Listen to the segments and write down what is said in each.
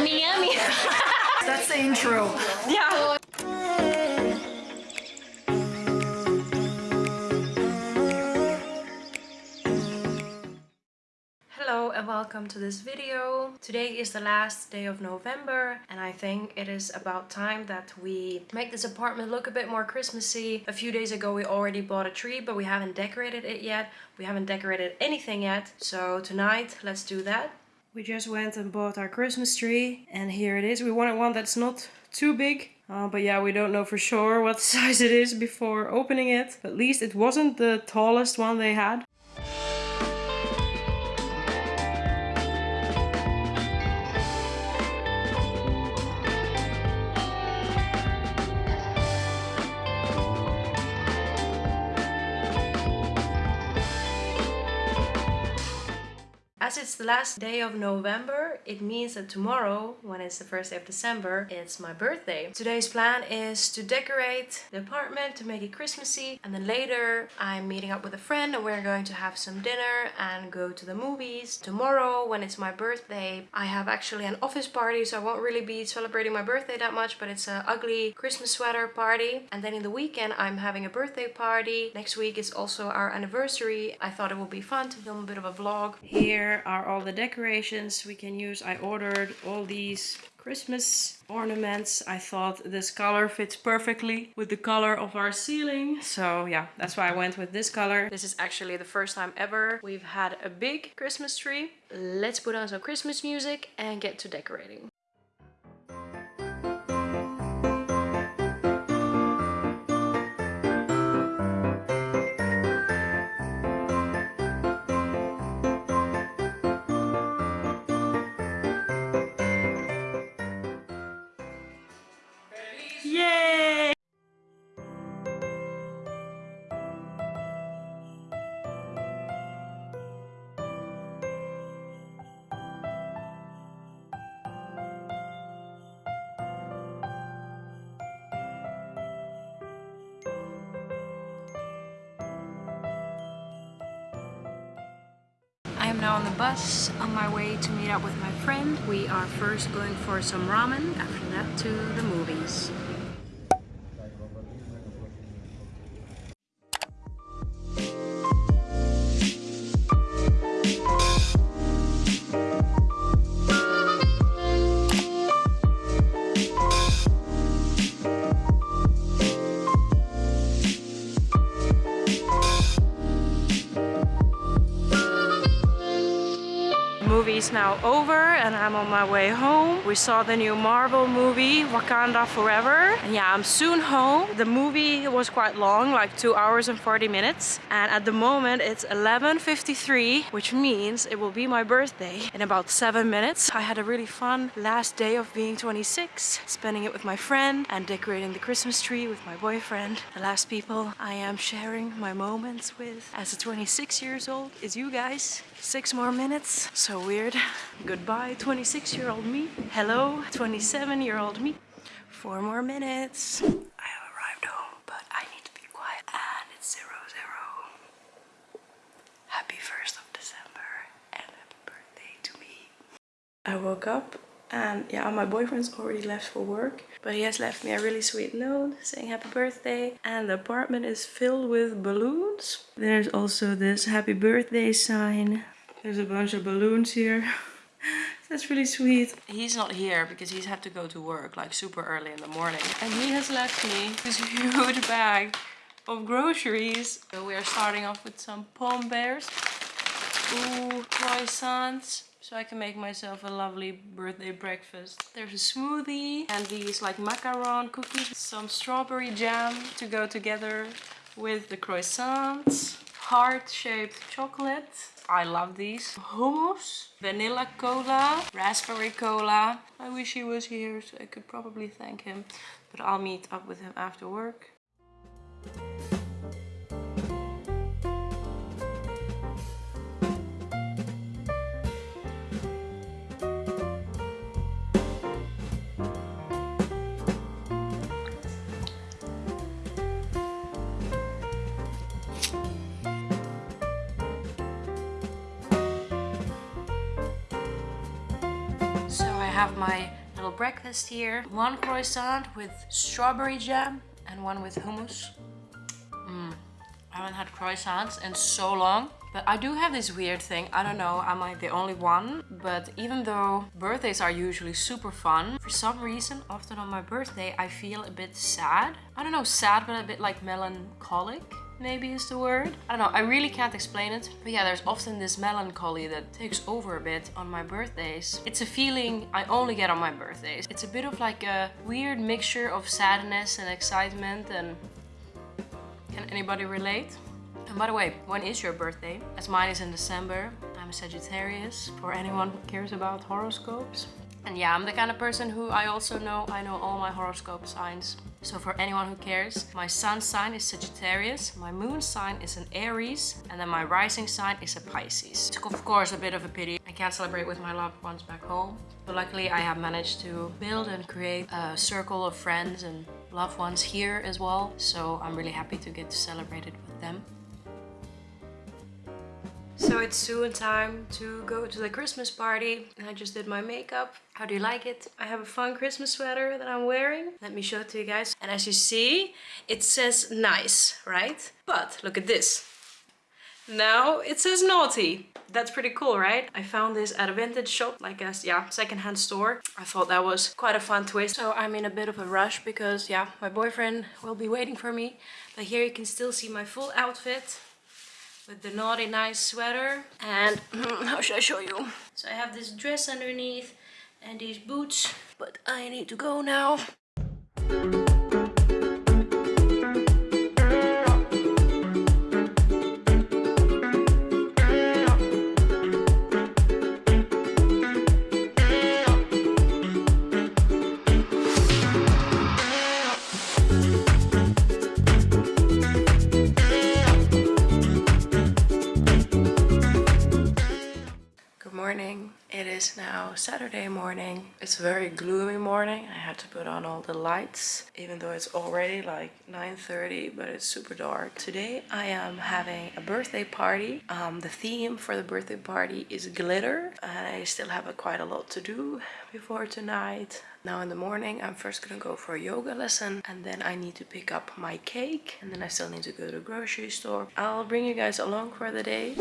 Yummy, yummy. That's the intro. yeah. Hello and welcome to this video. Today is the last day of November and I think it is about time that we make this apartment look a bit more Christmassy. A few days ago we already bought a tree but we haven't decorated it yet. We haven't decorated anything yet. So tonight let's do that. We just went and bought our Christmas tree and here it is. We wanted one that's not too big. Uh, but yeah, we don't know for sure what size it is before opening it. At least it wasn't the tallest one they had. As it's the last day of November, it means that tomorrow, when it's the first day of December, it's my birthday. Today's plan is to decorate the apartment to make it Christmassy and then later I'm meeting up with a friend and we're going to have some dinner and go to the movies. Tomorrow, when it's my birthday, I have actually an office party so I won't really be celebrating my birthday that much but it's an ugly Christmas sweater party. And then in the weekend I'm having a birthday party. Next week is also our anniversary. I thought it would be fun to film a bit of a vlog. Here are all the decorations we can use. I ordered all these Christmas ornaments. I thought this color fits perfectly with the color of our ceiling. So yeah, that's why I went with this color. This is actually the first time ever we've had a big Christmas tree. Let's put on some Christmas music and get to decorating. Bus on my way to meet up with my friend. We are first going for some ramen, after that to the movies. Movie is now over and I'm on my way home. We saw the new Marvel movie, Wakanda Forever. And yeah, I'm soon home. The movie was quite long, like 2 hours and 40 minutes. And at the moment it's 11.53, which means it will be my birthday in about 7 minutes. I had a really fun last day of being 26, spending it with my friend and decorating the Christmas tree with my boyfriend. The last people I am sharing my moments with as a 26 years old is you guys. Six more minutes. So weird. Goodbye, 26 year old me. Hello, 27 year old me. Four more minutes. I have arrived home, but I need to be quiet. And it's zero zero. Happy 1st of December and happy birthday to me. I woke up and yeah, my boyfriend's already left for work, but he has left me a really sweet note saying happy birthday. And the apartment is filled with balloons. There's also this happy birthday sign. There's a bunch of balloons here. That's really sweet. He's not here because he's had to go to work like super early in the morning. And he has left me this huge bag of groceries. So we are starting off with some palm bears. Ooh, croissants so I can make myself a lovely birthday breakfast. There's a smoothie and these like macaron cookies, some strawberry jam to go together with the croissants, heart-shaped chocolate. I love these. Hummus, vanilla cola, raspberry cola. I wish he was here so I could probably thank him, but I'll meet up with him after work. have my little breakfast here. One croissant with strawberry jam and one with hummus. Mm, I haven't had croissants in so long. But I do have this weird thing, I don't know, am I the only one? But even though birthdays are usually super fun, for some reason, often on my birthday, I feel a bit sad. I don't know, sad, but a bit like melancholic maybe is the word. I don't know, I really can't explain it. But yeah, there's often this melancholy that takes over a bit on my birthdays. It's a feeling I only get on my birthdays. It's a bit of like a weird mixture of sadness and excitement and... Can anybody relate? And by the way, when is your birthday? As mine is in December. I'm a Sagittarius, for anyone who cares about horoscopes. And yeah, I'm the kind of person who I also know, I know all my horoscope signs. So for anyone who cares, my sun sign is Sagittarius, my moon sign is an Aries, and then my rising sign is a Pisces. It's of course a bit of a pity. I can't celebrate with my loved ones back home. But luckily I have managed to build and create a circle of friends and loved ones here as well. So I'm really happy to get to celebrate it with them. So it's soon time to go to the Christmas party. I just did my makeup. How do you like it? I have a fun Christmas sweater that I'm wearing. Let me show it to you guys. And as you see, it says nice, right? But look at this. Now it says naughty. That's pretty cool, right? I found this at a vintage shop, like a yeah, secondhand store. I thought that was quite a fun twist. So I'm in a bit of a rush because yeah, my boyfriend will be waiting for me. But here you can still see my full outfit with the naughty nice sweater and how should I show you? So I have this dress underneath and these boots but I need to go now. It's a very gloomy morning. I had to put on all the lights even though it's already like 9.30 but it's super dark. Today I am having a birthday party. Um, the theme for the birthday party is glitter and I still have a, quite a lot to do before tonight. Now in the morning I'm first gonna go for a yoga lesson and then I need to pick up my cake and then I still need to go to the grocery store. I'll bring you guys along for the day.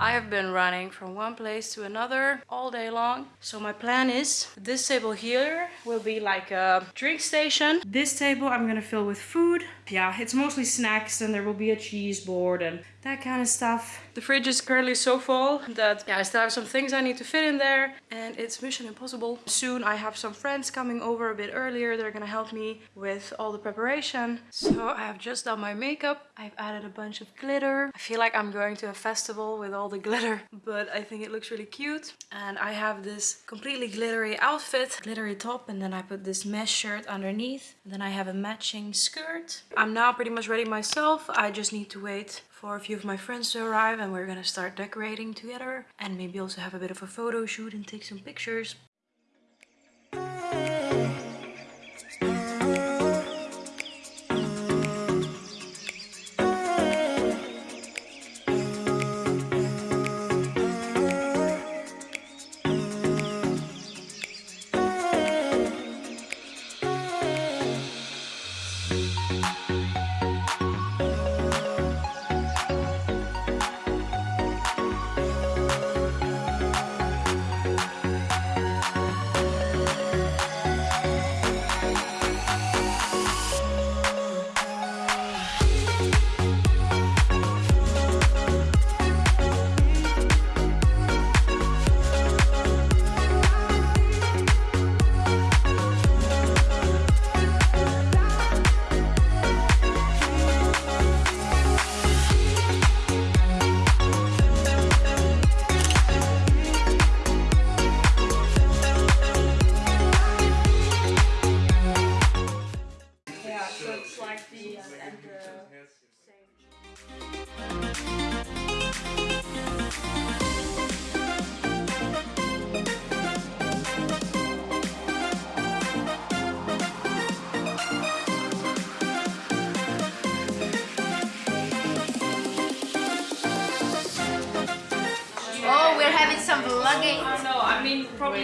I have been running from one place to another all day long. So my plan is this table here will be like a drink station. This table I'm gonna fill with food. Yeah, it's mostly snacks and there will be a cheese board and that kind of stuff. The fridge is currently so full that yeah, I still have some things I need to fit in there and it's mission impossible. Soon I have some friends coming over a bit earlier. They're gonna help me with all the preparation. So I have just done my makeup. I've added a bunch of glitter. I feel like I'm going to a festival with all the glitter, but I think it looks really cute. And I have this completely glittery outfit, glittery top, and then I put this mesh shirt underneath. Then I have a matching skirt. I'm now pretty much ready myself. I just need to wait for a few of my friends to arrive and we're gonna start decorating together and maybe also have a bit of a photo shoot and take some pictures.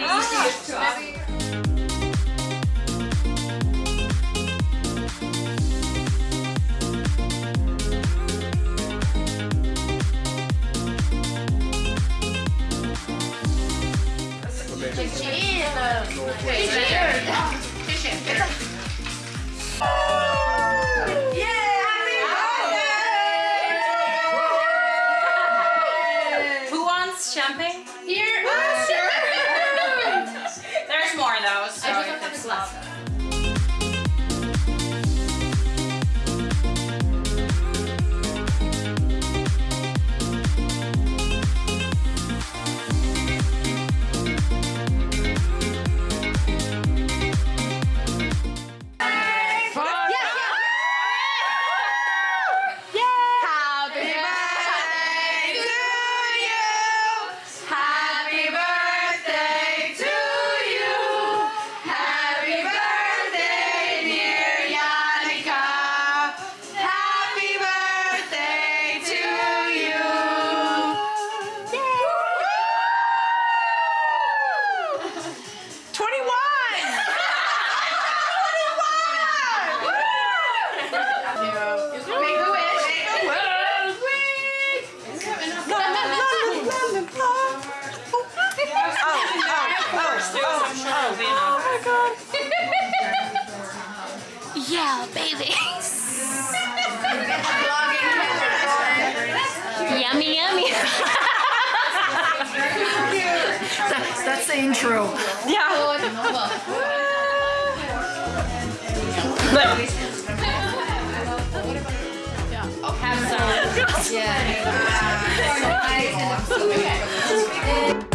Ah. Just Yeah, baby. yummy, yummy. That's, that's the intro. So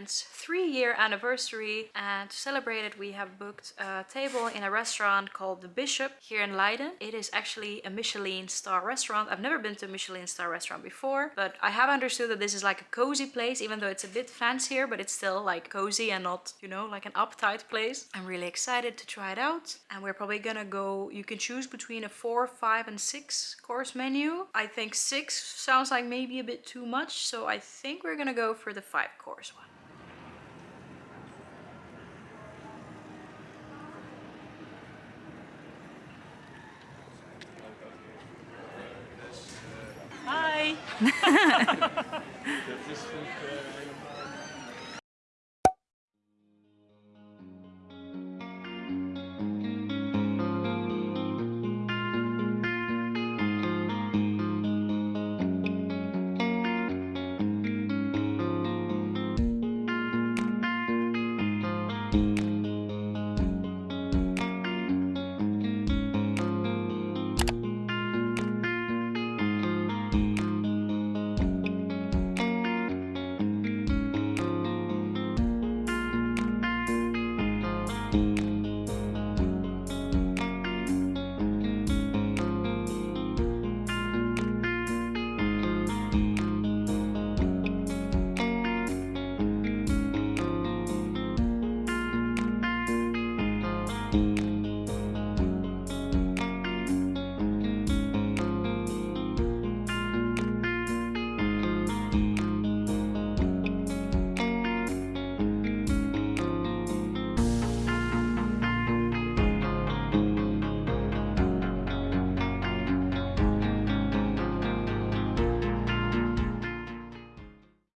my boyfriend's three year anniversary and to celebrate it we have booked a table in a restaurant called The Bishop here in Leiden. It is actually a Michelin star restaurant. I've never been to a Michelin star restaurant before but I have understood that this is like a cozy place even though it's a bit fancier but it's still like cozy and not you know like an uptight place. I'm really excited to try it out and we're probably gonna go you can choose between a four, five and six course menu. I think six sounds like maybe a bit too much so I think we're gonna go for the five course one. Dat is goed. Eh,